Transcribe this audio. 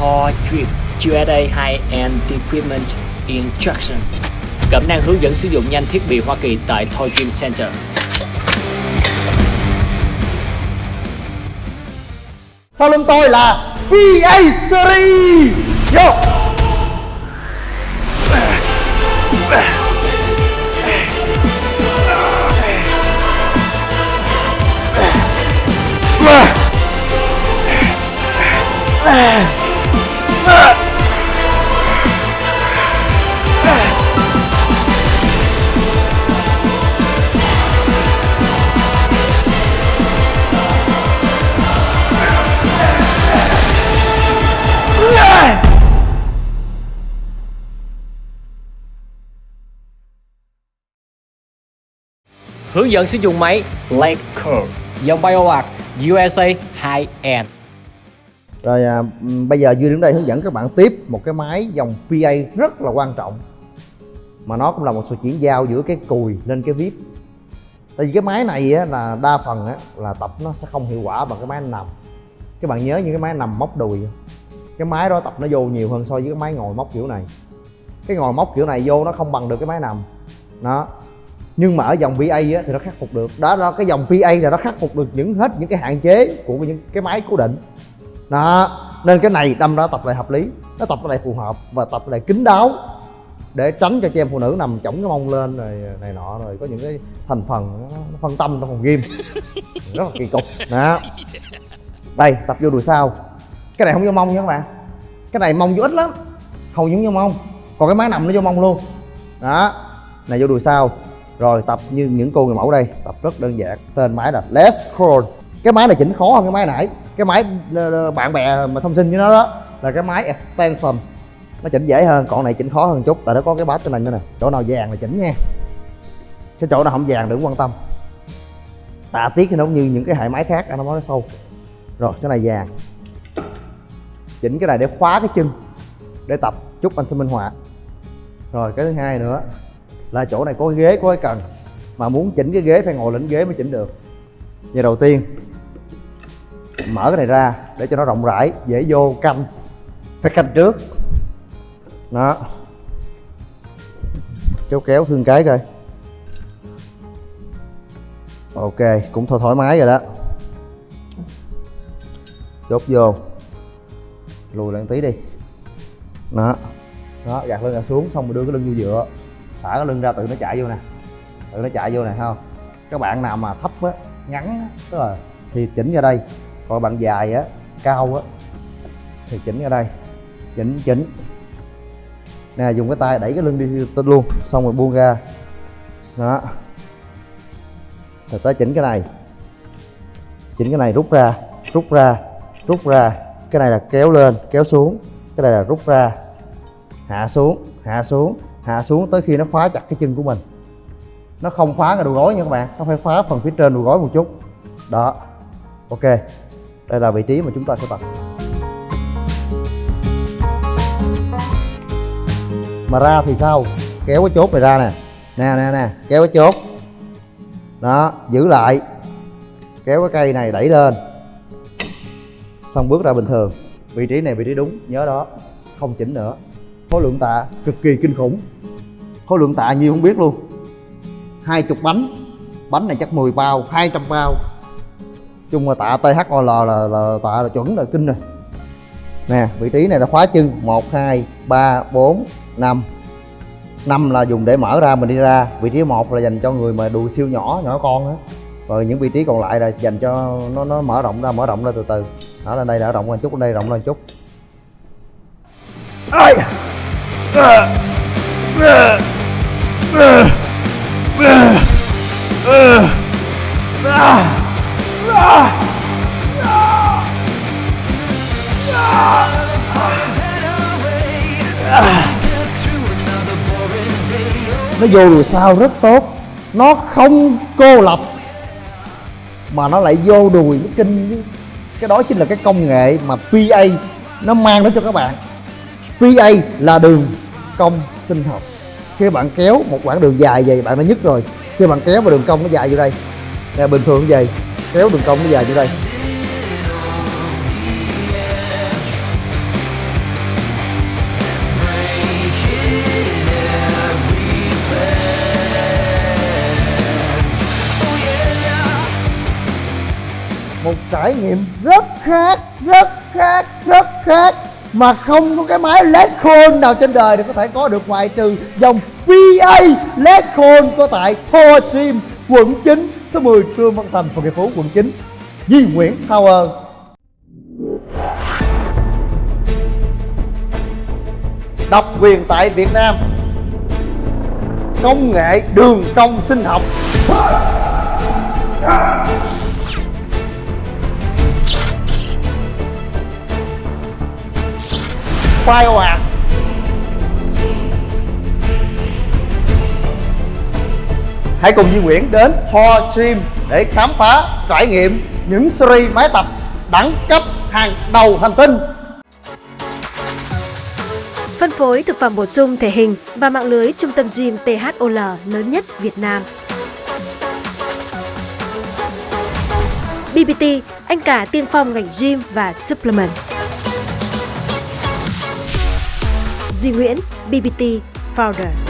Thor Drip USA High-End Equipment Instruction. Cẩm năng hướng dẫn sử dụng nhanh thiết bị Hoa Kỳ tại Thor Dream Center. Sau lưng tôi là PA Series. Vô Hướng dẫn sử dụng máy Lake Curve dòng BioArt USA High-End. Rồi à, bây giờ Duy đứng đây hướng dẫn các bạn tiếp một cái máy dòng PA rất là quan trọng Mà nó cũng là một sự chuyển giao giữa cái cùi lên cái vip Tại vì cái máy này á, là đa phần á, là tập nó sẽ không hiệu quả bằng cái máy nằm. Các bạn nhớ những cái máy nằm móc đùi? Cái máy đó tập nó vô nhiều hơn so với cái máy ngồi móc kiểu này. Cái ngồi móc kiểu này vô nó không bằng được cái máy nằm. Đó nhưng mà ở dòng PA á, thì nó khắc phục được. Đó, đó cái dòng PA là nó khắc phục được những hết những cái hạn chế của những cái máy cố định. Đó nên cái này đâm ra tập lại hợp lý nó tập lại phù hợp và tập lại kín đáo để tránh cho chị em phụ nữ nằm chổng cái mông lên rồi này nọ rồi có những cái thành phần nó, nó phân tâm trong phòng gym. Rất là kỳ cục. Đó. Đây tập vô đùi sau. Cái này không vô mông nha các bạn. Cái này mông vô ít lắm. Hầu như vô mông. Còn cái máy nằm nó vô mông luôn. Đó. Này vô đùi sau rồi tập như những cô người mẫu đây, tập rất đơn giản. Tên máy là Les Crawl cái máy này chỉnh khó hơn cái máy nãy. Cái máy ờ, ờ, bạn bè mà song sinh với nó đó, là cái máy extension nó chỉnh dễ hơn, còn này chỉnh khó hơn chút, tại nó có cái bát trên này nữa nè. Chỗ nào vàng là chỉnh nha. Cái chỗ nào không vàng đừng quan tâm. Tạ tiết thì nó cũng như những cái hệ máy khác, anh nói nó sâu. Rồi, cái này vàng. Chỉnh cái này để khóa cái chân, để tập chút anh sẽ minh họa. Rồi, cái thứ hai nữa là chỗ này có ghế, có cái cần. Mà muốn chỉnh cái ghế, phải ngồi lên ghế mới chỉnh được. Giờ đầu tiên, mở cái này ra để cho nó rộng rãi, dễ vô, canh. Phải canh trước. Đó. Kéo kéo thương cái coi. Ok, cũng thôi thoải mái rồi đó. Chốt vô. Lùi lại tí đi. Đó. Đó, gạt lưng gạt xuống, xong rồi đưa cái lưng vô dựa thả cái lưng ra tự nó chạy vô nè. Tự nó chạy vô nè không? Các bạn nào mà thấp á, ngắn á, tức là thì chỉnh ra đây. Còn bạn dài á, cao á, thì chỉnh ra đây. Chỉnh chỉnh. Nè, dùng cái tay đẩy cái lưng đi tên luôn, xong rồi buông ra. Đó. Rồi tới chỉnh cái này. Chỉnh cái này rút ra rút ra rút ra. Cái này là kéo lên, kéo xuống. Cái này là rút ra. Hạ xuống hạ xuống hạ xuống tới khi nó khóa chặt cái chân của mình. Nó không khóa cái đầu gối nha các bạn, nó phải khóa phần phía trên đầu gối một chút. Đó, ok. Đây là vị trí mà chúng ta sẽ tập. Mà ra thì sao? Kéo cái chốt này ra nè. Nè nè nè, kéo cái chốt. Đó, giữ lại. Kéo cái cây này đẩy lên. Xong bước ra bình thường. Vị trí này vị trí đúng, nhớ đó. Không chỉnh nữa khối lượng tạ cực kỳ kinh khủng. Khối lượng tạ nhiều không biết luôn. Hai chục bánh. Bánh này chắc 10 bao 200 bao. Chung là tạ THOL là, là, là tạ là chuẩn là kinh rồi. Nè vị trí này là khóa chân. 1 2 3 4 5 5 là dùng để mở ra mình đi ra. Vị trí một là dành cho người mà đùi siêu nhỏ nhỏ con á. Rồi những vị trí còn lại là dành cho nó nó mở rộng ra mở rộng ra từ từ. Đó lên đây đã rộng lên chút lên đây rộng lên chút. Ai nó vô đùi sau rất tốt. Nó không cô lập, mà nó lại vô đùi, nó kinh. Cái đó chính là cái công nghệ mà PA nó mang đến cho các bạn. PA là đường cong sinh học. Khi bạn kéo một quãng đường dài vậy, bạn đã nhức rồi. Khi bạn kéo vào đường cong nó dài như đây. Là bình thường vậy, kéo đường cong nó dài như đây. Một trải nghiệm rất khác rất khác rất khác mà không có cái máy LED khôn nào trên đời để có thể có được ngoại trừ dòng PA LED khôn có tại Thor Sim, quận 9 số 10 Trương Văn Thành, phường Hiệp Phú, quận 9 di Nguyễn Tower. Độc quyền tại Việt Nam. Công nghệ đường cong sinh học. Khoai ồ ạt hãy cùng Duy Nguyễn đến Ho Gym để khám phá trải nghiệm những series máy tập đẳng cấp hàng đầu hành tinh Phân phối thực phẩm bổ sung thể hình và mạng lưới trung tâm gym THOL lớn nhất Việt Nam. BBT, anh cả tiên phong ngành gym và supplement. Duy Nguyễn, BBT Founder.